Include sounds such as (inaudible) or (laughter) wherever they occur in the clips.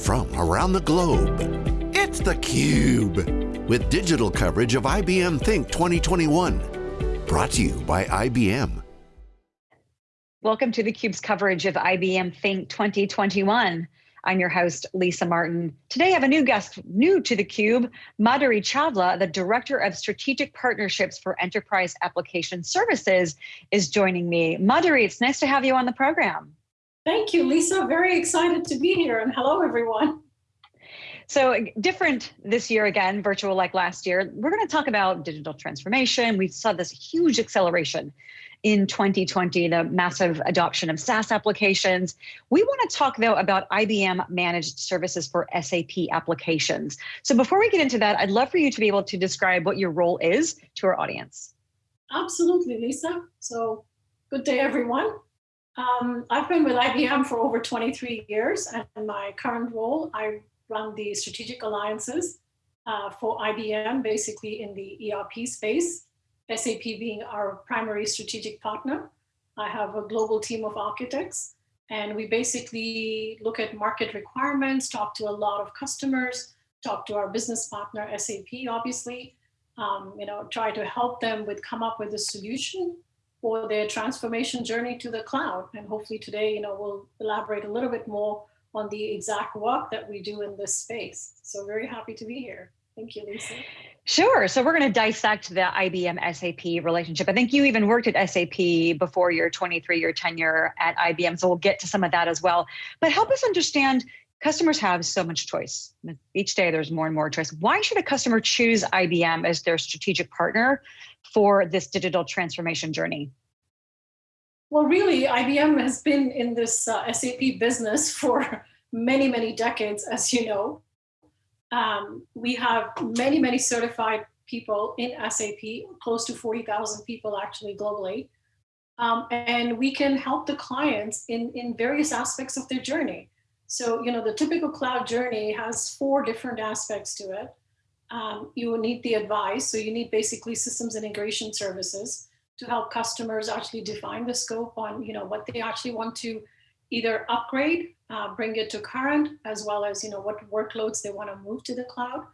from around the globe. It's theCUBE, with digital coverage of IBM Think 2021. Brought to you by IBM. Welcome to theCUBE's coverage of IBM Think 2021. I'm your host, Lisa Martin. Today I have a new guest, new to theCUBE, Madhuri Chawla, the Director of Strategic Partnerships for Enterprise Application Services is joining me. Madhuri, it's nice to have you on the program. Thank you, Lisa. Very excited to be here and hello, everyone. So different this year again, virtual like last year. We're going to talk about digital transformation. We saw this huge acceleration in 2020, the massive adoption of SaaS applications. We want to talk though about IBM managed services for SAP applications. So before we get into that, I'd love for you to be able to describe what your role is to our audience. Absolutely, Lisa. So good day, everyone. Um, I've been with IBM for over 23 years, and in my current role, I run the strategic alliances uh, for IBM, basically in the ERP space, SAP being our primary strategic partner. I have a global team of architects, and we basically look at market requirements, talk to a lot of customers, talk to our business partner, SAP, obviously, um, you know, try to help them with come up with a solution for their transformation journey to the cloud. And hopefully today, you know, we'll elaborate a little bit more on the exact work that we do in this space. So very happy to be here. Thank you, Lisa. Sure. So we're going to dissect the IBM SAP relationship. I think you even worked at SAP before your 23 year tenure at IBM. So we'll get to some of that as well. But help us understand customers have so much choice. Each day there's more and more choice. Why should a customer choose IBM as their strategic partner for this digital transformation journey? Well, really, IBM has been in this uh, SAP business (laughs) for many, many decades, as you know. Um, we have many, many certified people in SAP, close to 40,000 people actually globally. Um, and we can help the clients in, in various aspects of their journey. So, you know, the typical cloud journey has four different aspects to it. Um, you will need the advice. So you need basically systems integration services to help customers actually define the scope on, you know, what they actually want to either upgrade, uh, bring it to current, as well as, you know, what workloads they want to move to the cloud.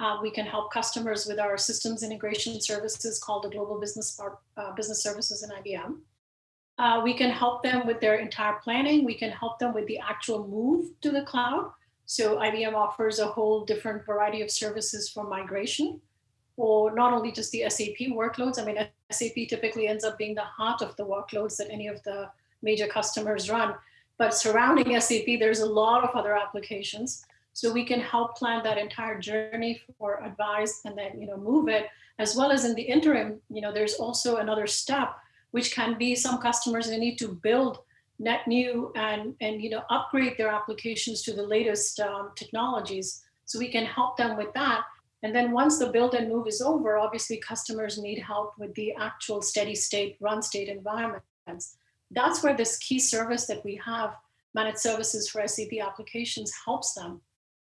Uh, we can help customers with our systems integration services called the Global Business, uh, Business Services in IBM. Uh, we can help them with their entire planning. We can help them with the actual move to the cloud. So IBM offers a whole different variety of services for migration for not only just the SAP workloads. I mean, SAP typically ends up being the heart of the workloads that any of the major customers run. But surrounding SAP, there's a lot of other applications. So we can help plan that entire journey for advice and then, you know, move it as well as in the interim, you know, there's also another step which can be some customers they need to build net new and, and you know, upgrade their applications to the latest um, technologies. So we can help them with that. And then once the build and move is over, obviously customers need help with the actual steady state, run state environments. That's where this key service that we have, managed services for SAP applications helps them.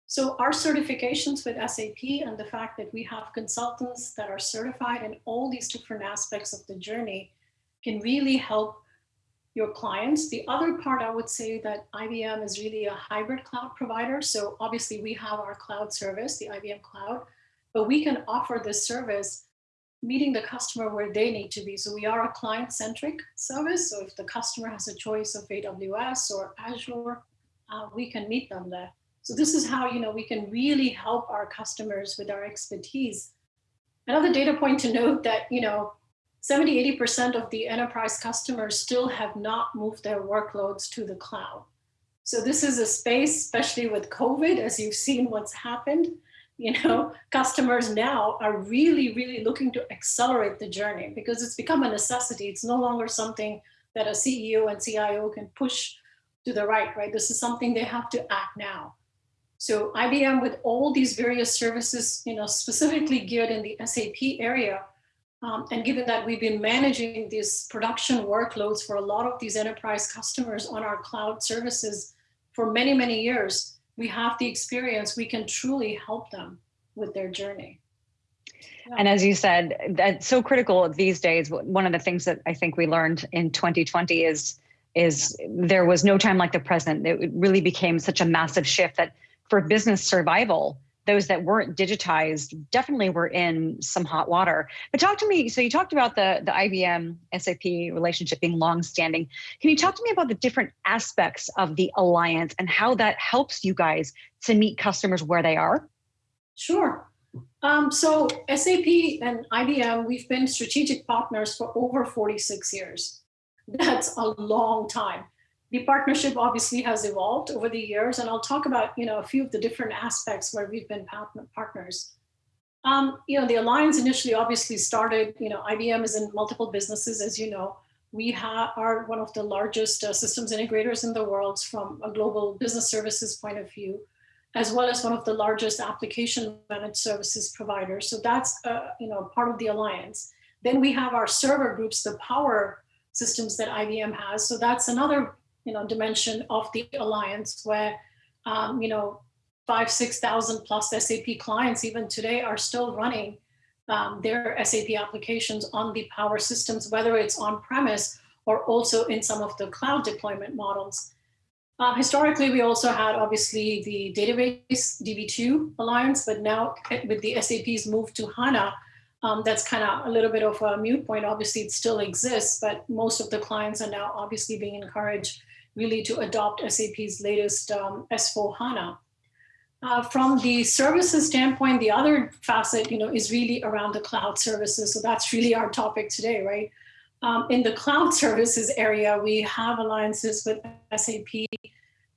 So our certifications with SAP and the fact that we have consultants that are certified in all these different aspects of the journey can really help your clients. The other part I would say that IBM is really a hybrid cloud provider. So obviously we have our cloud service, the IBM cloud, but we can offer this service meeting the customer where they need to be. So we are a client-centric service. So if the customer has a choice of AWS or Azure, uh, we can meet them there. So this is how you know we can really help our customers with our expertise. Another data point to note that you know 70, 80% of the enterprise customers still have not moved their workloads to the cloud. So this is a space, especially with COVID, as you've seen what's happened, you know, customers now are really, really looking to accelerate the journey because it's become a necessity. It's no longer something that a CEO and CIO can push to the right, right? This is something they have to act now. So IBM with all these various services, you know, specifically geared in the SAP area, um, and given that we've been managing these production workloads for a lot of these enterprise customers on our cloud services for many, many years, we have the experience, we can truly help them with their journey. And as you said, that's so critical these days. One of the things that I think we learned in 2020 is is there was no time like the present. It really became such a massive shift that for business survival those that weren't digitized definitely were in some hot water. But talk to me. So you talked about the the IBM SAP relationship being longstanding. Can you talk to me about the different aspects of the alliance and how that helps you guys to meet customers where they are? Sure. Um, so SAP and IBM, we've been strategic partners for over 46 years. That's a long time the partnership obviously has evolved over the years, and I'll talk about you know a few of the different aspects where we've been partners. Um, you know, the alliance initially obviously started. You know, IBM is in multiple businesses, as you know. We are one of the largest uh, systems integrators in the world from a global business services point of view, as well as one of the largest application managed services providers. So that's uh, you know part of the alliance. Then we have our server groups, the power systems that IBM has. So that's another you know, dimension of the alliance where, um, you know, five, 6,000 plus SAP clients even today are still running um, their SAP applications on the power systems, whether it's on premise or also in some of the cloud deployment models. Uh, historically, we also had obviously the database DB2 alliance, but now with the SAP's move to HANA, um, that's kind of a little bit of a mute point. Obviously, it still exists, but most of the clients are now obviously being encouraged really to adopt SAP's latest um, S4 HANA. Uh, from the services standpoint, the other facet, you know, is really around the cloud services. So that's really our topic today, right? Um, in the cloud (laughs) services area, we have alliances with SAP,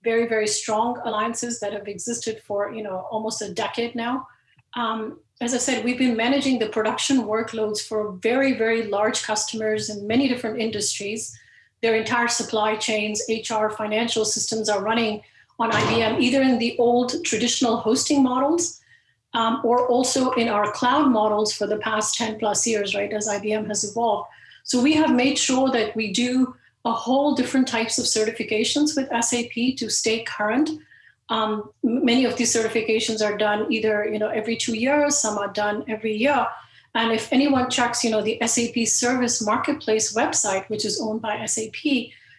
very, very strong alliances that have existed for, you know, almost a decade now. Um, as I said, we've been managing the production workloads for very, very large customers in many different industries their entire supply chains, HR, financial systems are running on IBM, either in the old traditional hosting models um, or also in our cloud models for the past 10 plus years, right, as IBM has evolved. So we have made sure that we do a whole different types of certifications with SAP to stay current. Um, many of these certifications are done either you know every two years, some are done every year. And if anyone checks, you know, the SAP Service Marketplace website, which is owned by SAP,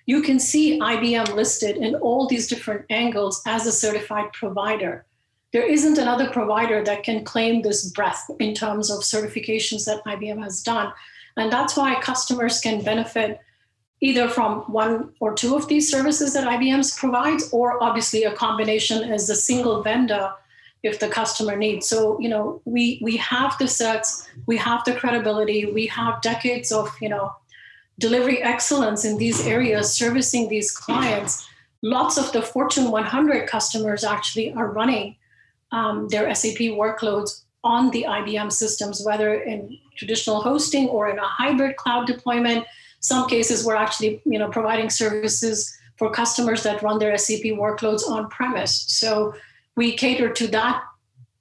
you can see IBM listed in all these different angles as a certified provider. There isn't another provider that can claim this breadth in terms of certifications that IBM has done. And that's why customers can benefit either from one or two of these services that IBM provides, or obviously a combination as a single vendor if the customer needs. So, you know, we we have the sets, we have the credibility, we have decades of, you know, delivery excellence in these areas, servicing these clients. Lots of the Fortune 100 customers actually are running um, their SAP workloads on the IBM systems, whether in traditional hosting or in a hybrid cloud deployment. Some cases we're actually, you know, providing services for customers that run their SAP workloads on premise. So we cater to that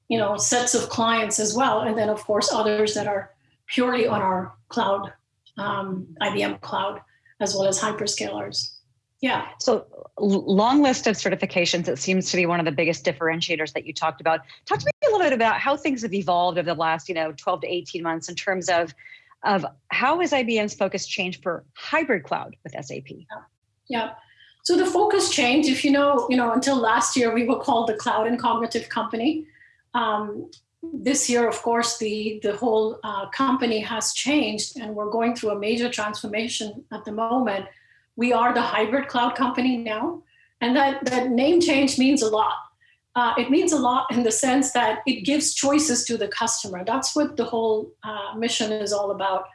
you know sets of clients as well and then of course others that are purely on our cloud um, ibm cloud as well as hyperscalers. Yeah. So long list of certifications it seems to be one of the biggest differentiators that you talked about. Talk to me a little bit about how things have evolved over the last you know 12 to 18 months in terms of of how has ibm's focus changed for hybrid cloud with sap yeah, yeah. So the focus changed. If you know, you know, until last year we were called the Cloud and Cognitive Company. Um, this year, of course, the the whole uh, company has changed, and we're going through a major transformation at the moment. We are the hybrid cloud company now, and that that name change means a lot. Uh, it means a lot in the sense that it gives choices to the customer. That's what the whole uh, mission is all about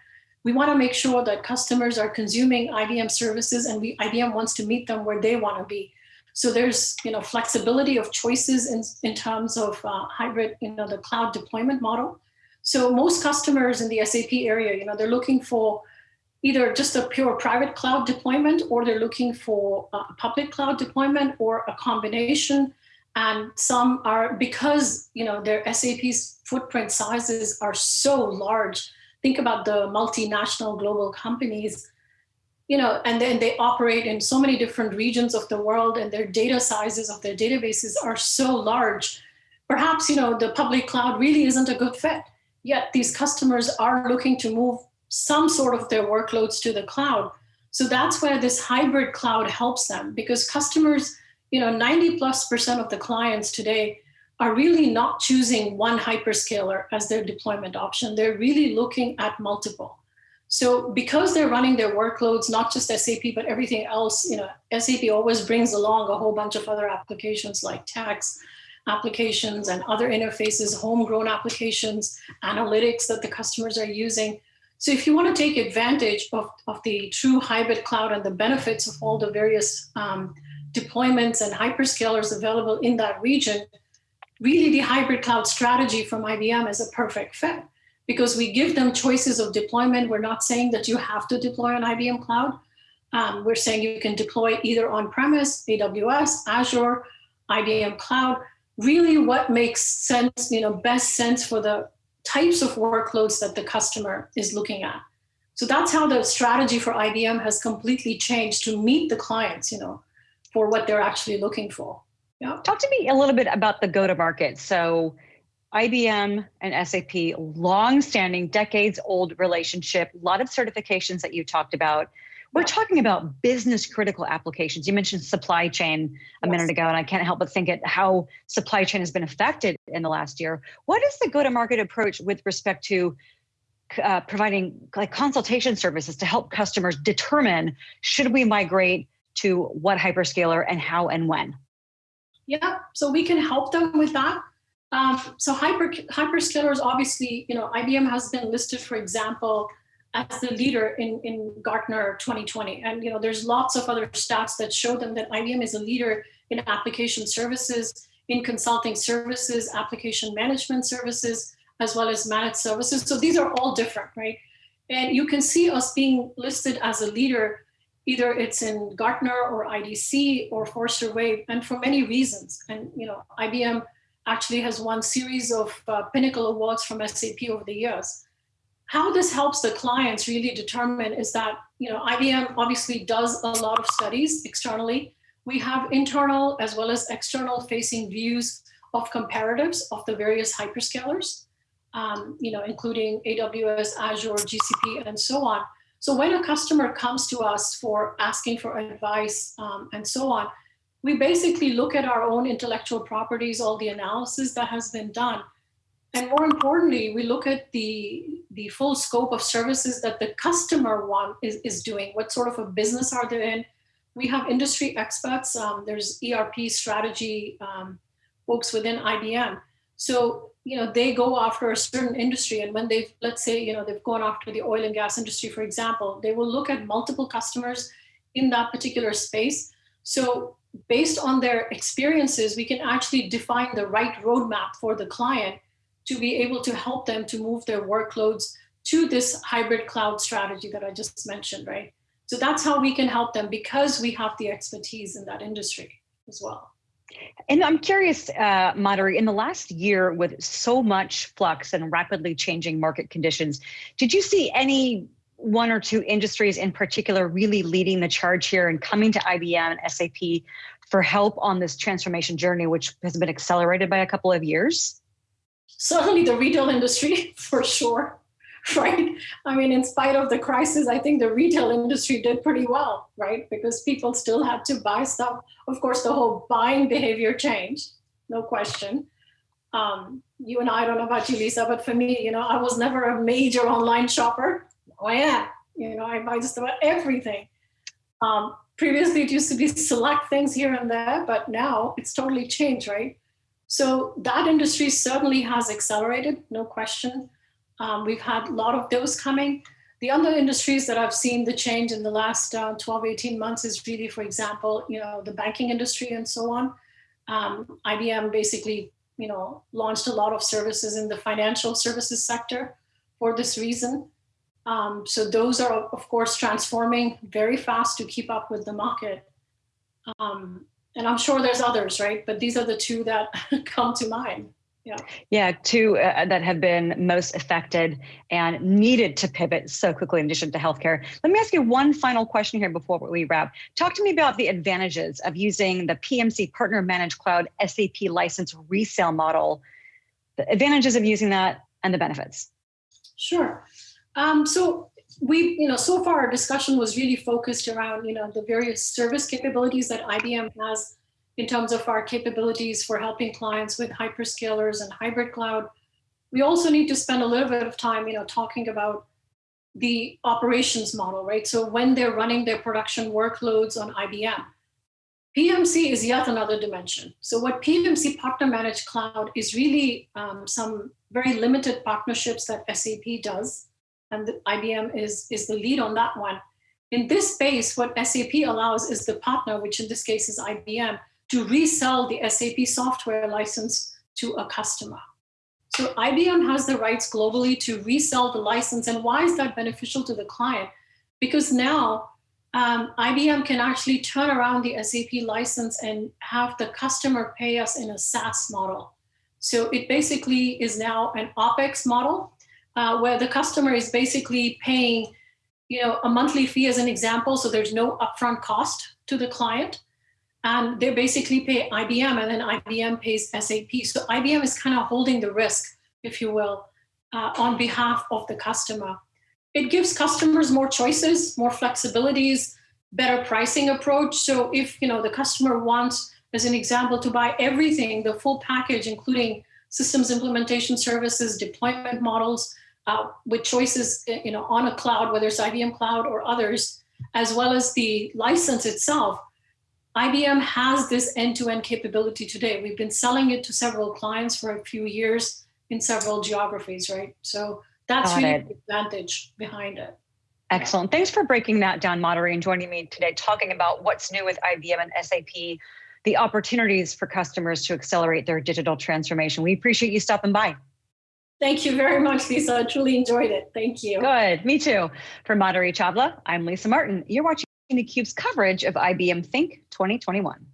we want to make sure that customers are consuming IBM services and we, IBM wants to meet them where they want to be. So there's you know flexibility of choices in, in terms of uh, hybrid, you know, the cloud deployment model. So most customers in the SAP area, you know, they're looking for either just a pure private cloud deployment or they're looking for a public cloud deployment or a combination. And some are because you know their SAP's footprint sizes are so large think about the multinational global companies you know and then they operate in so many different regions of the world and their data sizes of their databases are so large. Perhaps you know the public cloud really isn't a good fit. Yet these customers are looking to move some sort of their workloads to the cloud. So that's where this hybrid cloud helps them because customers you know, 90 plus percent of the clients today are really not choosing one hyperscaler as their deployment option. They're really looking at multiple. So because they're running their workloads, not just SAP, but everything else, you know, SAP always brings along a whole bunch of other applications like tax applications and other interfaces, homegrown applications, analytics that the customers are using. So if you want to take advantage of, of the true hybrid cloud and the benefits of all the various um, deployments and hyperscalers available in that region, really the hybrid cloud strategy from IBM is a perfect fit because we give them choices of deployment. We're not saying that you have to deploy on IBM cloud. Um, we're saying you can deploy either on-premise, AWS, Azure, IBM cloud, really what makes sense, you know, best sense for the types of workloads that the customer is looking at. So that's how the strategy for IBM has completely changed to meet the clients, you know, for what they're actually looking for. Yeah. Talk to me a little bit about the go-to-market. So IBM and SAP, long-standing, decades-old relationship, a lot of certifications that you talked about. We're talking about business critical applications. You mentioned supply chain a yes. minute ago, and I can't help but think at how supply chain has been affected in the last year. What is the go-to-market approach with respect to uh, providing like consultation services to help customers determine should we migrate to what hyperscaler and how and when? Yeah, so we can help them with that. Um, so hyper, hyperscalers, obviously, you know, IBM has been listed, for example, as the leader in, in Gartner 2020. And, you know, there's lots of other stats that show them that IBM is a leader in application services, in consulting services, application management services, as well as managed services. So these are all different, right? And you can see us being listed as a leader, either it's in Gartner or IDC or Forrester Wave, and for many reasons. And, you know, IBM actually has won series of uh, pinnacle awards from SAP over the years. How this helps the clients really determine is that, you know, IBM obviously does a lot of studies externally. We have internal as well as external facing views of comparatives of the various hyperscalers, um, you know, including AWS, Azure, GCP, and so on. So when a customer comes to us for asking for advice um, and so on, we basically look at our own intellectual properties, all the analysis that has been done. And more importantly, we look at the, the full scope of services that the customer want is, is doing. What sort of a business are they in? We have industry experts. Um, there's ERP strategy um, folks within IBM. So, you know, they go after a certain industry. And when they've, let's say, you know, they've gone after the oil and gas industry, for example, they will look at multiple customers in that particular space. So based on their experiences, we can actually define the right roadmap for the client to be able to help them to move their workloads to this hybrid cloud strategy that I just mentioned, right? So that's how we can help them because we have the expertise in that industry as well. And I'm curious, uh, Madhuri, in the last year with so much flux and rapidly changing market conditions, did you see any one or two industries in particular really leading the charge here and coming to IBM and SAP for help on this transformation journey, which has been accelerated by a couple of years? Certainly the retail industry, (laughs) for sure, (laughs) right? I mean, in spite of the crisis, I think the retail industry did pretty well, right? Because people still had to buy stuff. Of course, the whole buying behavior changed, no question. Um, you and I, I don't know about you, Lisa, but for me, you know, I was never a major online shopper oh yeah, you know, I buy just about everything. Um, previously, it used to be select things here and there, but now it's totally changed, right? So that industry certainly has accelerated, no question. Um, we've had a lot of those coming. The other industries that I've seen the change in the last uh, 12, 18 months is really, for example, you know, the banking industry and so on. Um, IBM basically, you know, launched a lot of services in the financial services sector for this reason. Um, so those are, of course, transforming very fast to keep up with the market. Um, and I'm sure there's others, right? But these are the two that (laughs) come to mind. Yeah. Yeah, two uh, that have been most affected and needed to pivot so quickly in addition to healthcare. Let me ask you one final question here before we wrap. Talk to me about the advantages of using the PMC Partner Managed Cloud SAP license resale model, the advantages of using that and the benefits. Sure. Um, so we, you know, so far our discussion was really focused around, you know, the various service capabilities that IBM has in terms of our capabilities for helping clients with hyperscalers and hybrid cloud. We also need to spend a little bit of time, you know, talking about the operations model, right? So when they're running their production workloads on IBM, PMC is yet another dimension. So what PMC Partner Managed Cloud is really um, some very limited partnerships that SAP does, and IBM is, is the lead on that one. In this space, what SAP allows is the partner, which in this case is IBM, to resell the SAP software license to a customer. So IBM has the rights globally to resell the license. And why is that beneficial to the client? Because now um, IBM can actually turn around the SAP license and have the customer pay us in a SaaS model. So it basically is now an OpEx model uh, where the customer is basically paying you know, a monthly fee as an example, so there's no upfront cost to the client. And they basically pay IBM and then IBM pays SAP. So IBM is kind of holding the risk, if you will, uh, on behalf of the customer. It gives customers more choices, more flexibilities, better pricing approach. So if you know the customer wants, as an example, to buy everything, the full package, including systems implementation services, deployment models, uh, with choices you know, on a cloud, whether it's IBM Cloud or others, as well as the license itself, IBM has this end-to-end -end capability today. We've been selling it to several clients for a few years in several geographies, right? So that's Got really it. the advantage behind it. Excellent. Thanks for breaking that down, Madhuri, and joining me today, talking about what's new with IBM and SAP, the opportunities for customers to accelerate their digital transformation. We appreciate you stopping by. Thank you very much, Lisa. I truly enjoyed it. Thank you. Good. Me too. For Madhuri Chawla, I'm Lisa Martin. You're watching theCUBE's coverage of IBM Think 2021.